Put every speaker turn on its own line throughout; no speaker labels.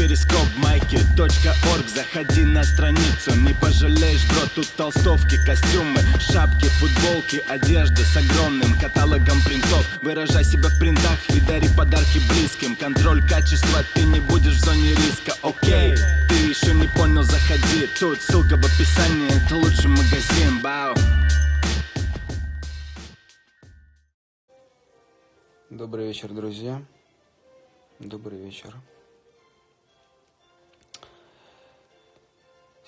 перископ майки .орг. Заходи на страницу, не пожалеешь, бро Тут толстовки, костюмы, шапки, футболки Одежда с огромным каталогом принтов. Выражай себя в принтах и дари подарки близким. Контроль качества, ты не будешь в зоне риска, окей Ты еще не понял, заходи. Тут ссылка в описании, это лучший магазин, бау.
Добрый вечер, друзья. Добрый вечер.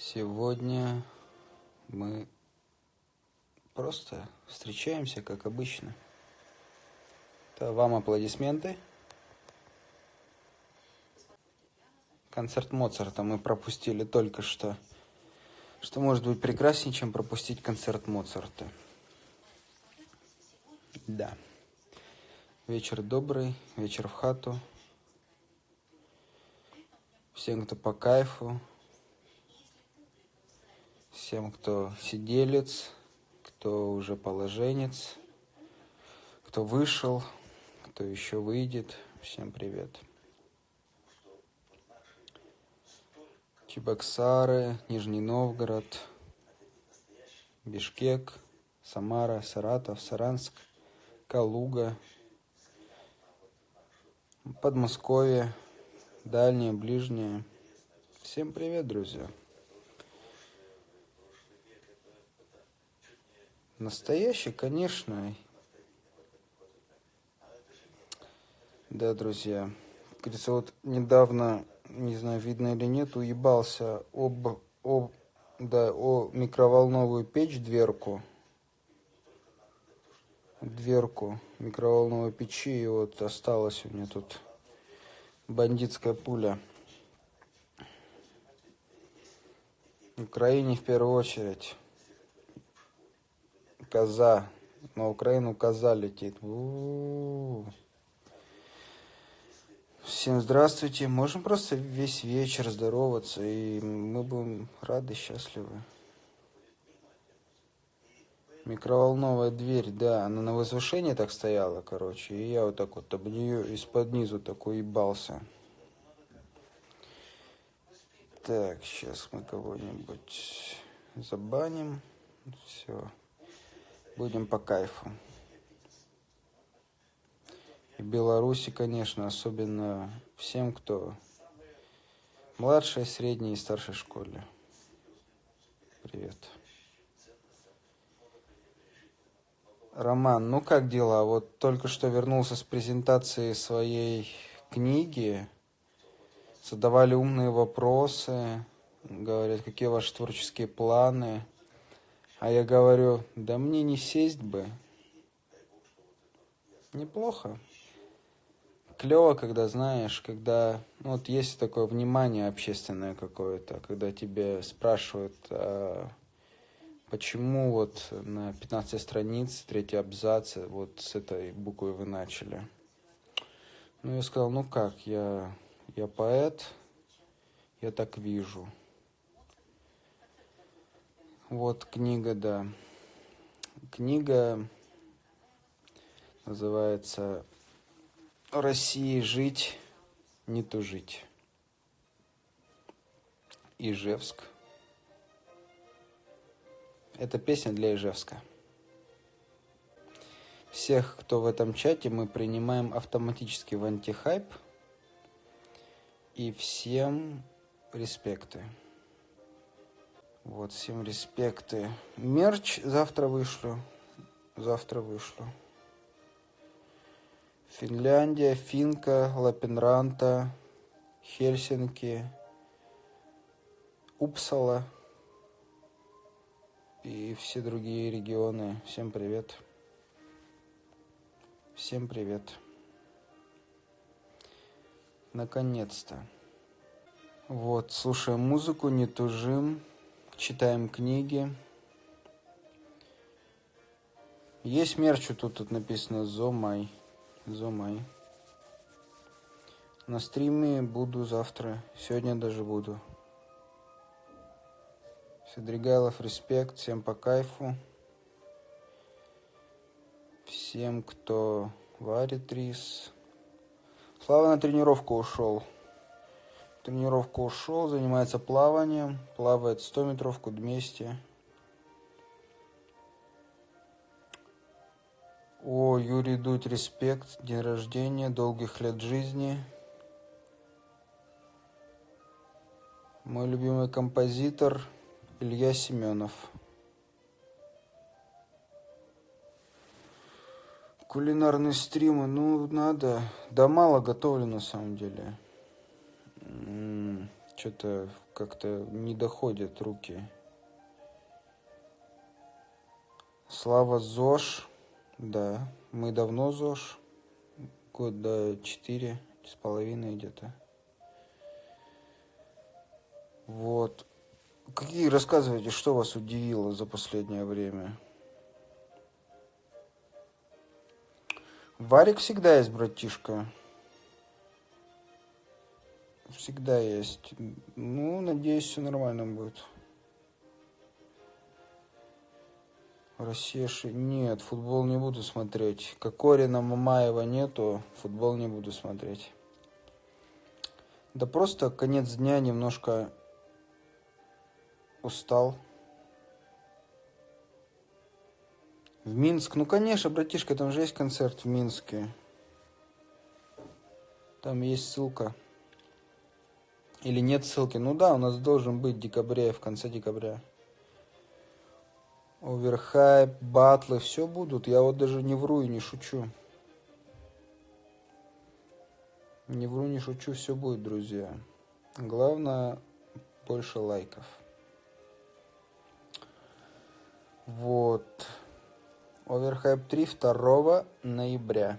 Сегодня мы просто встречаемся, как обычно. Это вам аплодисменты. Концерт Моцарта мы пропустили только что. Что может быть прекраснее, чем пропустить концерт Моцарта? Да. Вечер добрый, вечер в хату. Всем, кто по кайфу. Всем, кто сиделец, кто уже положенец, кто вышел, кто еще выйдет. Всем привет. Чебоксары, Нижний Новгород, Бишкек, Самара, Саратов, Саранск, Калуга, Подмосковье, дальние, ближние. Всем привет, друзья. Настоящий, конечно. Да, друзья. Говорится, вот недавно, не знаю, видно или нет, уебался об, об, да, о микроволновую печь, дверку дверку микроволновой печи, и вот осталась у меня тут бандитская пуля. В Украине в первую очередь. Коза. На Украину коза летит. У -у -у. Всем здравствуйте. Можем просто весь вечер здороваться, и мы будем рады, счастливы. Микроволновая дверь, да, она на возвышении так стояла, короче, и я вот так вот об нее из-под низу такой ебался. Так, сейчас мы кого-нибудь забаним. Все. Будем по кайфу. И Беларуси, конечно, особенно всем, кто младшей, средней и старшей школе. Привет. Роман, ну как дела? Вот только что вернулся с презентации своей книги. Задавали умные вопросы, говорят, какие ваши творческие планы. А я говорю, да мне не сесть бы. Неплохо. Клево, когда знаешь, когда ну, вот есть такое внимание общественное какое-то, когда тебе спрашивают, а почему вот на 15 странице, третий абзац, вот с этой буквы вы начали? Ну, я сказал, ну как, я, я поэт, я так вижу. Вот книга, да. Книга называется «России жить, не тужить». Ижевск, это песня для Ижевска. Всех, кто в этом чате, мы принимаем автоматически в антихайп. И всем респекты. Вот, всем респекты. Мерч завтра вышлю. Завтра вышлю. Финляндия, Финка, Лапенранта, Хельсинки, Упсала и все другие регионы. Всем привет. Всем привет. Наконец-то. Вот, слушаем музыку, не тужим, читаем книги. Есть мерч, тут, тут написано Зомай. Зомай. На стриме буду завтра. Сегодня даже буду. Седригайлов, респект, всем по кайфу. Всем, кто варит рис. Слава на тренировку ушел. Тренировку ушел, занимается плаванием, плавает 100 метровку 200. О, Юрий Дудь, респект, день рождения, долгих лет жизни. Мой любимый композитор Илья Семенов. Кулинарные стримы, ну, надо. Да мало готовлю, на самом деле. Что-то как-то не доходят руки. Слава ЗОЖ. Да, мы давно ЗОЖ. Года четыре с половиной где-то. Вот. Какие рассказывайте, что вас удивило за последнее время? Варик всегда есть, братишка. Всегда есть. Ну, надеюсь, все нормально будет. Россия ши... Нет, футбол не буду смотреть. Кокорина Мамаева нету, футбол не буду смотреть. Да просто конец дня немножко устал. В Минск? Ну, конечно, братишка, там же есть концерт в Минске. Там есть ссылка. Или нет ссылки? Ну да, у нас должен быть в декабре, в конце декабря. Оверхайп, батлы, все будут. Я вот даже не вру и не шучу. Не вру, не шучу, все будет, друзья. Главное, больше лайков. Вот. Оверхайп 3 2 ноября.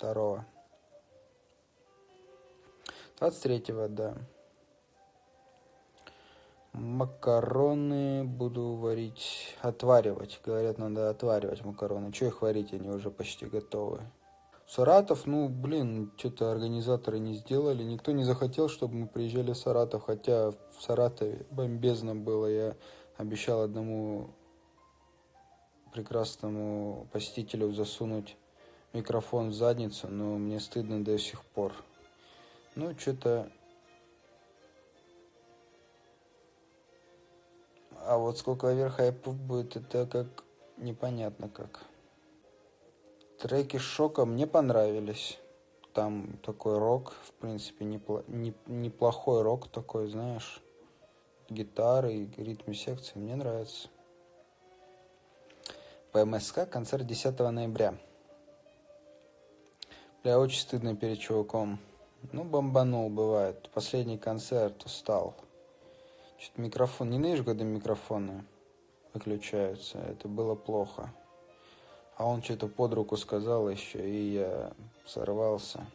2. 23 да. Макароны буду варить, отваривать. Говорят, надо отваривать макароны. Че их варить, они уже почти готовы. Саратов, ну, блин, что-то организаторы не сделали. Никто не захотел, чтобы мы приезжали в Саратов, хотя в Саратове бомбезно было. Я обещал одному прекрасному посетителю засунуть микрофон в задницу, но мне стыдно до сих пор. Ну, что-то... А вот сколько оверхайпов будет, это как... Непонятно как. Треки Шока мне понравились. Там такой рок, в принципе, непло... не... неплохой рок такой, знаешь. Гитары и ритм секции. Мне нравится. ПМСК концерт 10 ноября. Бля, очень стыдно перед чуваком. Ну, бомбанул, бывает. Последний концерт, устал. Что-то микрофон... Ненавижу, когда микрофоны выключаются. Это было плохо. А он что-то под руку сказал еще, и я сорвался.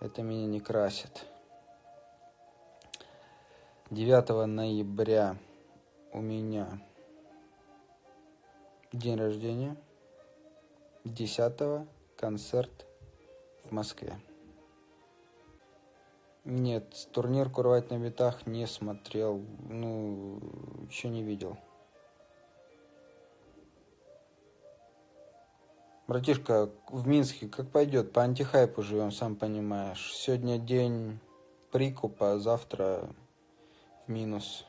Это меня не красит. 9 ноября у меня день рождения. 10 концерт в Москве. Нет, турнир «Курвать на битах» не смотрел, ну, еще не видел. Братишка, в Минске как пойдет? По антихайпу живем, сам понимаешь. Сегодня день прикупа, а завтра в минус.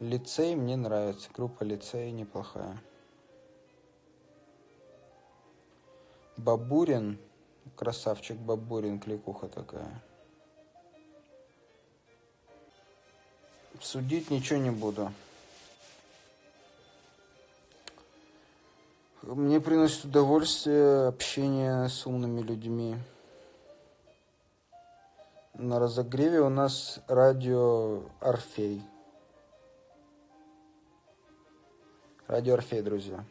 Лицей мне нравится, группа лицей неплохая. Бабурин Красавчик Бабурин, кликуха такая. Судить ничего не буду. Мне приносит удовольствие общение с умными людьми. На разогреве у нас радио Орфей. Радио Орфей, друзья.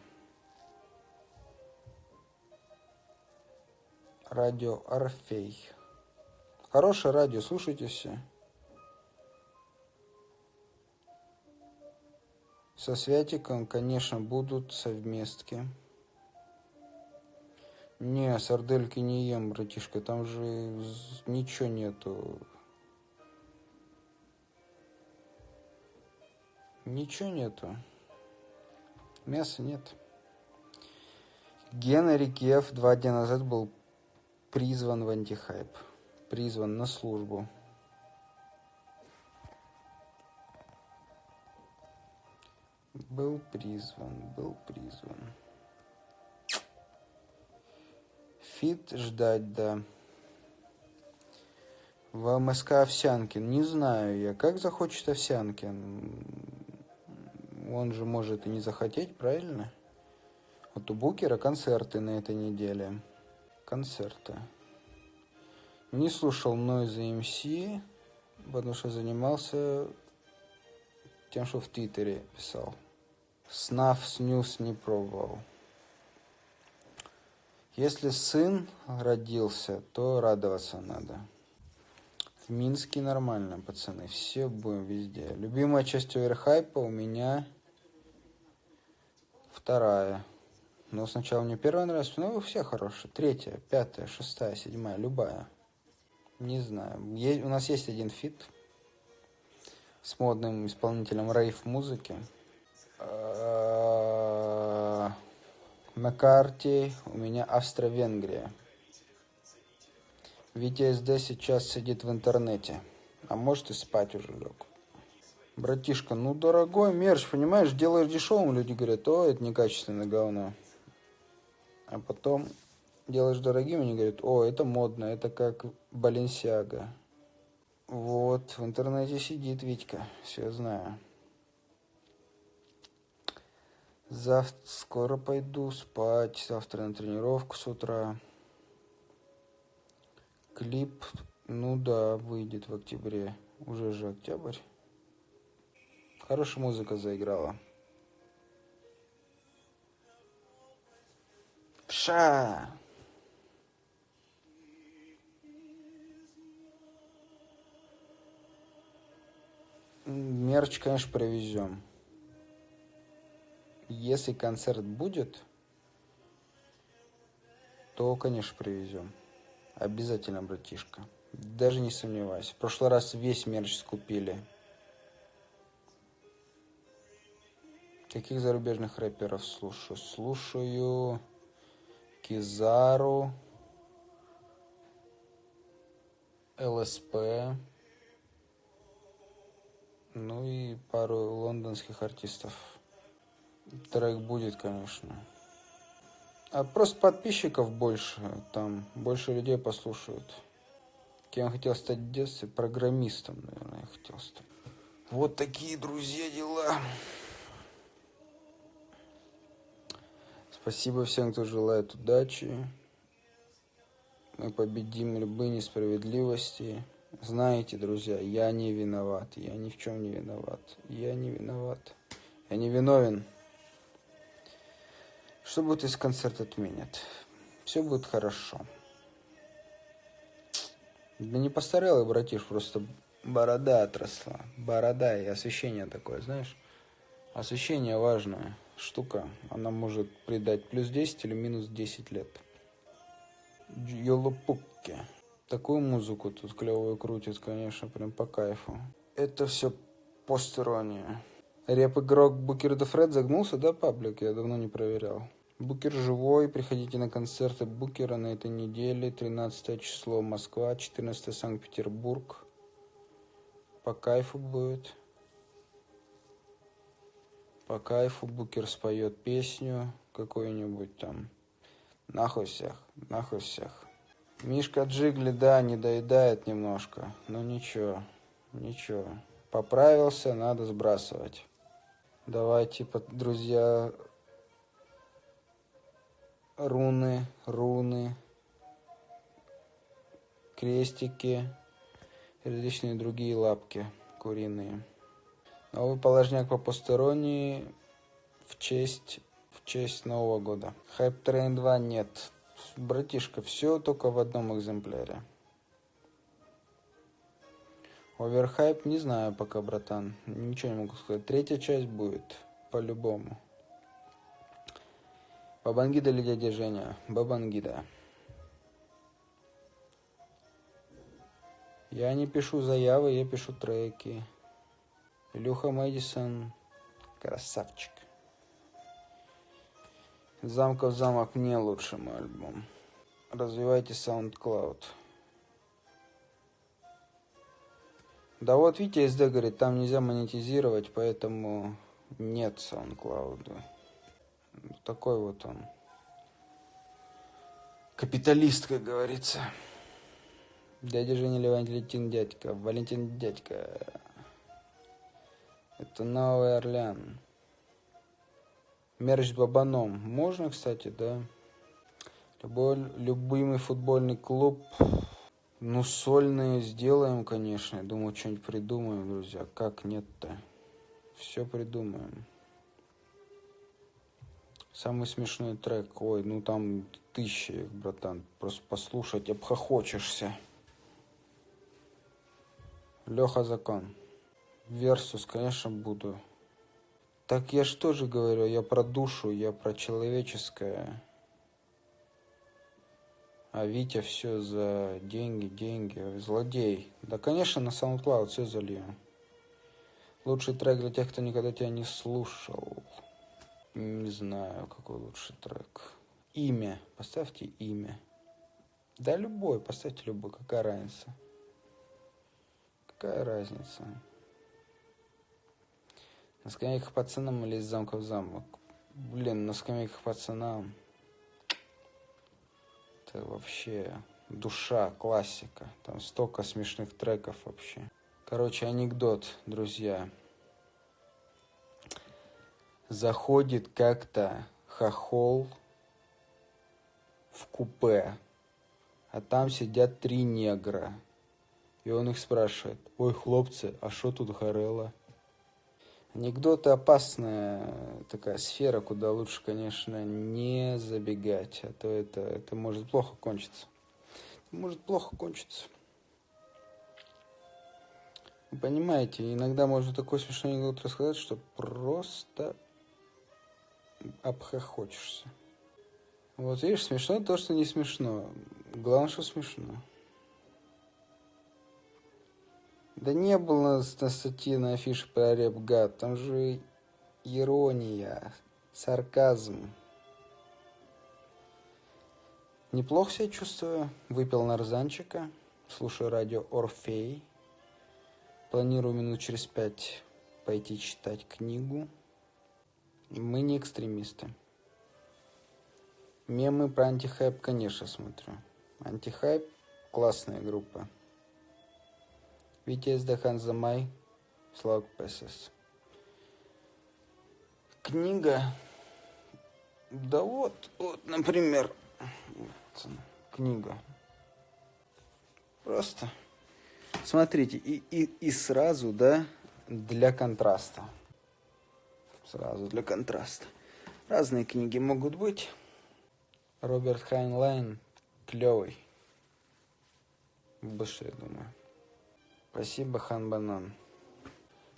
Радио Орфей. Хорошее радио, слушайте все. Со Святиком, конечно, будут совместки. Не, сардельки не ем, братишка, там же ничего нету. Ничего нету. Мяса нет. Генри Киев два дня назад был призван в антихайп. Призван на службу. Был призван, был призван. Фит ждать, да. В МСК Овсянкин. Не знаю я, как захочет Овсянкин. Он же может и не захотеть, правильно? Вот у Букера концерты на этой неделе. Концерты. Не слушал Noise MC, потому что занимался тем, что в Твиттере писал. Снав снюс не пробовал. Если сын родился, то радоваться надо. В Минске нормально, пацаны. Все будем везде. Любимая часть оверхайпа у меня вторая. Но сначала мне первая нравится, ну все хорошие. Третья, пятая, шестая, седьмая, любая. Не знаю. Есть, у нас есть один feat с модным исполнителем рейв-музыки. На карте у меня Австро-Венгрия. Витя СД сейчас сидит в интернете. А может и спать уже лег. Братишка, ну дорогой мерч, понимаешь, делаешь дешевым, люди говорят, о, это некачественное говно. А потом делаешь дорогим, они говорят, о, это модно, это как Баленсиага. Вот, в интернете сидит Витька, все знаю. Завтра скоро пойду спать. Завтра на тренировку с утра. Клип, ну да, выйдет в октябре. Уже же октябрь. Хорошая музыка заиграла. Пша! Мерч, конечно, привезем если концерт будет, то, конечно, привезем. Обязательно, братишка. Даже не сомневайся. В прошлый раз весь мерч скупили. Каких зарубежных рэперов слушаю? Слушаю Кизару, ЛСП, ну и пару лондонских артистов трек будет, конечно. А просто подписчиков больше, там больше людей послушают. Кем хотел стать в детстве? Программистом, наверное, я хотел стать. Вот такие, друзья, дела. Спасибо всем, кто желает удачи. Мы победим любые несправедливости. Знаете, друзья, я не виноват. Я ни в чем не виноват. Я не виноват. Я не виновен. Что будет, если концерт отменят? Все будет хорошо. Да не постарел я, братиш, просто борода отросла. Борода и освещение такое, знаешь? Освещение важная штука. Она может придать плюс 10 или минус 10 лет. Йолопупки. Такую музыку тут клевую крутит, конечно, прям по кайфу. Это все постерония. Реп-игрок Букер Фред загнулся, да, паблик? Я давно не проверял. Букер живой, приходите на концерты Букера на этой неделе. 13 число Москва, 14 Санкт-Петербург. По кайфу будет. По кайфу Букер споет песню какую-нибудь там. Нахуй всех, нахуй всех. Мишка Джигли, да, не доедает немножко, но ничего, ничего. Поправился, надо сбрасывать. Давайте, друзья, руны, руны, крестики различные другие лапки куриные. Новый положняк по посторонней в честь, в честь Нового года. Hype Train 2 нет. Братишка, все только в одном экземпляре. Оверхайп не знаю пока, братан. Ничего не могу сказать. Третья часть будет, по-любому. Бабангида или дядя Женя? Бабангида. Я не пишу заявы, я пишу треки. Илюха Мэдисон красавчик. Замков замок не лучший мой альбом. Развивайте SoundCloud. Да вот Витя СД говорит, там нельзя монетизировать, поэтому нет SoundCloud. Такой вот он. Капиталист, как говорится. Дядя Женя Леван Валентин дядька. Валентин дядька. Это Новый Орлеан. Мерч с бабаном. Можно, кстати, да. Любой, любимый футбольный клуб. Ну, сольные сделаем, конечно. Я думаю, что-нибудь придумаем, друзья. Как нет-то? Все придумаем. Самый смешной трек. Ой, ну там тысячи, братан. Просто послушать, обхохочешься. Леха Закон. Версус, конечно, буду. Так я что же говорю, я про душу, я про человеческое. А Витя все за деньги, деньги, злодей. Да, конечно, на SoundCloud все залью. Лучший трек для тех, кто никогда тебя не слушал. Не знаю, какой лучший трек. Имя. Поставьте имя. Да любой, поставьте любой, какая разница. Какая разница? На скамейках пацанам или из замка в замок? Блин, на скамейках пацанам. Это вообще душа, классика. Там столько смешных треков вообще. Короче, анекдот, друзья. Заходит как-то хохол в купе, а там сидят три негра. И он их спрашивает, ой, хлопцы, а что тут горело? Анекдоты опасная такая сфера, куда лучше, конечно, не забегать, а то это, это может плохо кончиться. Это может плохо кончиться. Вы понимаете, иногда можно такой смешной анекдот рассказать, что просто обхохочешься. Вот видишь, смешно то, что не смешно. Главное, что смешно. Да не было на статье на афише про Репгад. Там же ирония, сарказм. Неплохо себя чувствую. Выпил нарзанчика. Слушаю радио Орфей. Планирую минут через пять пойти читать книгу. Мы не экстремисты. Мемы про антихайп, конечно, смотрю. Антихайп – классная группа. Vitesse de Slog Passes. Книга. Да вот, вот, например, вот, книга. Просто смотрите, и, и, и сразу, да, для контраста. Сразу для контраста. Разные книги могут быть. Роберт Хайнлайн клевый. Больше, я думаю. Спасибо, Хан Банан.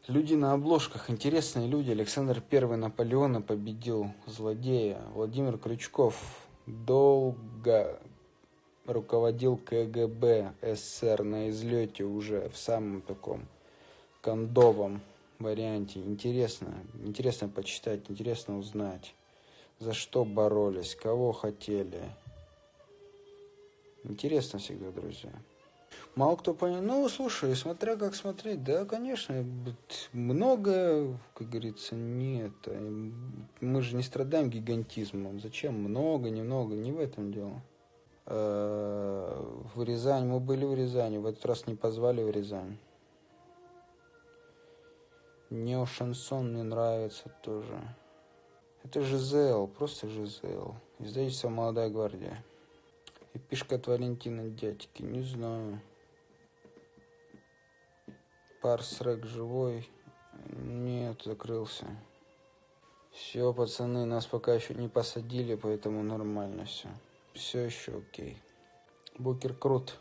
Люди на обложках. Интересные люди. Александр Первый Наполеона победил злодея. Владимир Крючков долго руководил КГБ СССР на излете уже в самом таком кондовом варианте. Интересно. Интересно почитать, интересно узнать, за что боролись, кого хотели. Интересно всегда, друзья. Мало кто понял. Ну, слушай, смотря как смотреть, да, конечно, много, как говорится, нет. Мы же не страдаем гигантизмом. Зачем много, немного, не в этом дело. А, в Рязань, мы были в Рязани, в этот раз не позвали в Рязань. Нео-шансон мне нравится тоже. Это Жизел, просто Жизел. Издательство «Молодая гвардия». И пишка от Валентина дядьки, не знаю. Парсрек живой? Нет, закрылся. Все, пацаны, нас пока еще не посадили, поэтому нормально все. Все еще окей. Букер крут.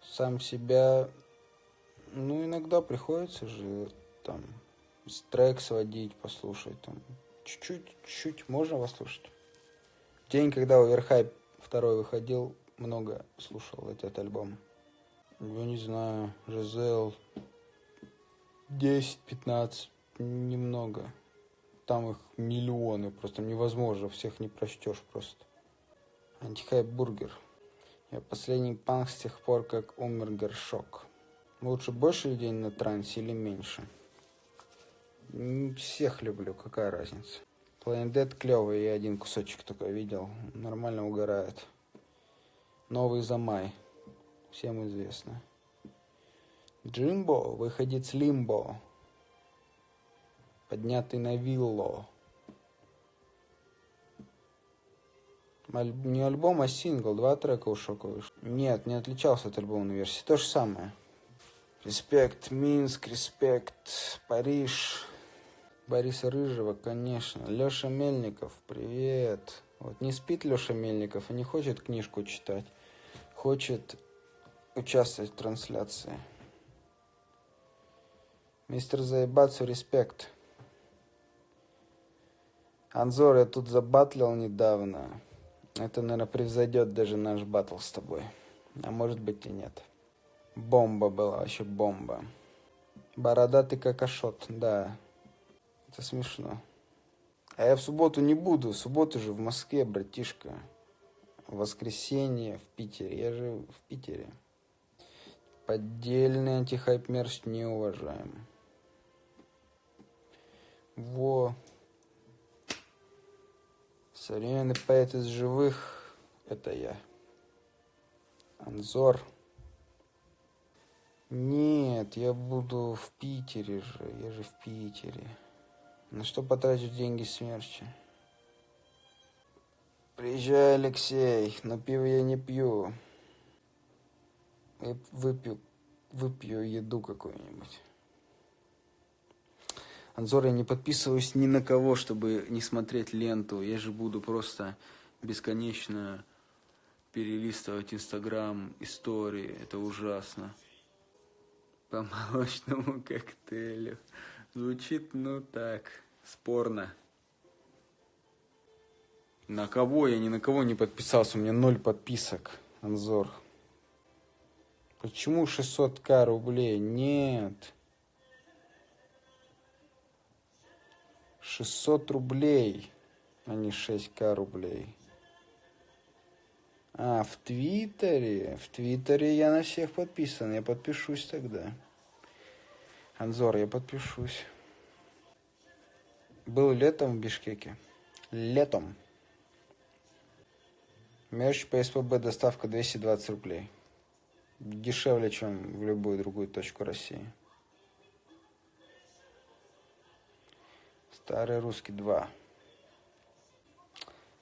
Сам себя... Ну, иногда приходится же там трек сводить, послушать там. Чуть-чуть, чуть-чуть можно послушать. День, когда Оверхайп второй выходил, много слушал этот альбом. Я не знаю, Жизел 10-15, немного. там их миллионы, просто невозможно, всех не прочтешь просто. Антихайп бургер. Я последний панк с тех пор, как умер Горшок. Лучше больше людей на трансе или меньше? Всех люблю, какая разница. Planet Dead клевый, я один кусочек только видел. Нормально угорает. Новый Замай. Всем известно. Джимбо, выходец Лимбо. Поднятый на вилло. Аль... Не альбом, а сингл. Два трека у Шока. Нет, не отличался от альбомной версии. То же самое. Респект Минск, респект Париж. Бориса Рыжего, конечно. Леша Мельников, привет. Вот не спит Леша Мельников и не хочет книжку читать. Хочет участвовать в трансляции. Мистер Заебацу, респект. Анзор, я тут забатлил недавно. Это, наверное, превзойдет даже наш батл с тобой. А может быть и нет. Бомба была, вообще бомба. Бородатый как ашот, да. Это смешно. А я в субботу не буду. В субботу же в Москве, братишка. В воскресенье в Питере. Я же в Питере. Поддельный антихайп мерч не уважаем. Во. Современный поэт из живых. Это я. Анзор. Нет, я буду в Питере же. Я же в Питере. На что потратишь деньги смерчи? Приезжай, Алексей, но пиво я не пью. Я выпью, выпью еду какую-нибудь. Анзор, я не подписываюсь ни на кого, чтобы не смотреть ленту. Я же буду просто бесконечно перелистывать Инстаграм, истории. Это ужасно. По молочному коктейлю. Звучит, ну так, спорно. На кого? Я ни на кого не подписался. У меня ноль подписок. Анзор. Почему 600к рублей? Нет. 600 рублей, а не 6к рублей. А, в Твиттере? В Твиттере я на всех подписан. Я подпишусь тогда. Анзор, я подпишусь. Был летом в Бишкеке. Летом. Мерч по СПБ доставка 220 рублей. Дешевле, чем в любую другую точку России. Старый русский 2.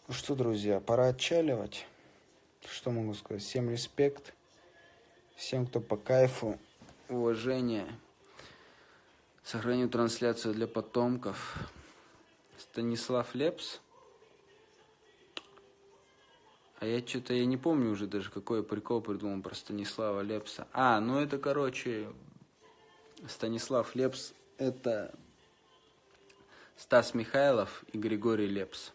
Ну что, друзья, пора отчаливать. Что могу сказать? Всем респект. Всем, кто по кайфу. Уважение. Сохраню трансляцию для потомков. Станислав Лепс. А я что-то, я не помню уже даже, какой прикол придумал про Станислава Лепса. А, ну это, короче, Станислав Лепс, это Стас Михайлов и Григорий Лепс.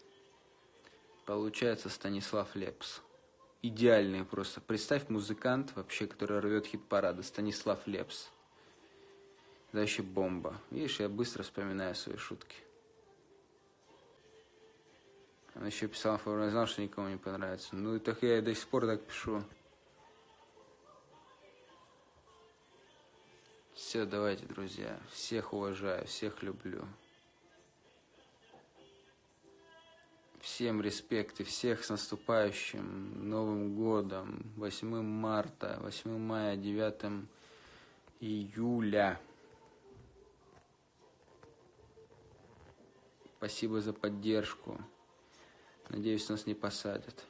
Получается Станислав Лепс. Идеальный просто. Представь музыкант вообще, который рвет хит-парады. Станислав Лепс. Это вообще бомба. Видишь, я быстро вспоминаю свои шутки. Он еще писал, я знал, что никому не понравится. Ну, так я и до сих пор так пишу. Все, давайте, друзья. Всех уважаю, всех люблю. Всем респект и всех с наступающим Новым Годом, 8 марта, 8 мая, 9 июля. Спасибо за поддержку. Надеюсь, нас не посадят.